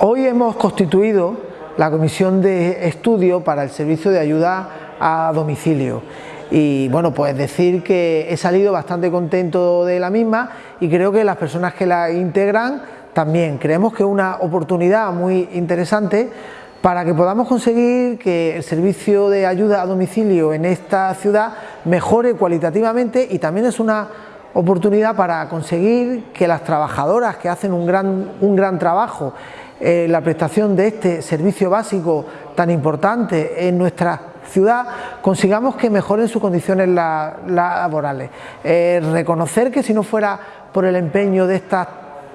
Hoy hemos constituido la comisión de estudio para el servicio de ayuda a domicilio. Y bueno pues decir que he salido bastante contento de la misma y creo que las personas que la integran también. Creemos que es una oportunidad muy interesante para que podamos conseguir que el servicio de ayuda a domicilio en esta ciudad mejore cualitativamente y también es una oportunidad para conseguir que las trabajadoras que hacen un gran, un gran trabajo eh, la prestación de este servicio básico tan importante en nuestra ciudad, consigamos que mejoren sus condiciones laborales. Eh, reconocer que si no fuera por el empeño de estas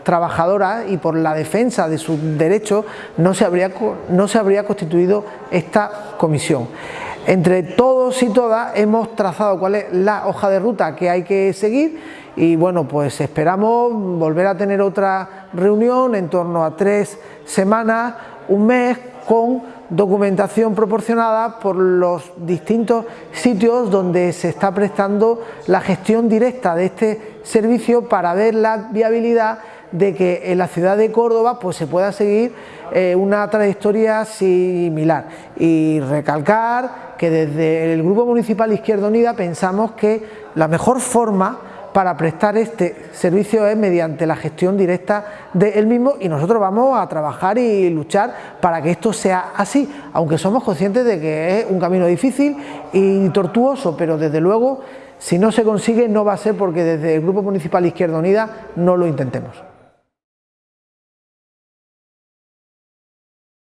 trabajadoras y por la defensa de sus derechos no se habría, no se habría constituido esta comisión. Entre todos y todas hemos trazado cuál es la hoja de ruta que hay que seguir y bueno pues esperamos volver a tener otra reunión en torno a tres semanas, un mes con documentación proporcionada por los distintos sitios donde se está prestando la gestión directa de este servicio para ver la viabilidad de que en la ciudad de Córdoba pues se pueda seguir eh, una trayectoria similar y recalcar que desde el Grupo Municipal Izquierda Unida pensamos que la mejor forma para prestar este servicio es mediante la gestión directa del mismo y nosotros vamos a trabajar y luchar para que esto sea así, aunque somos conscientes de que es un camino difícil y tortuoso, pero desde luego si no se consigue no va a ser porque desde el Grupo Municipal Izquierda Unida no lo intentemos.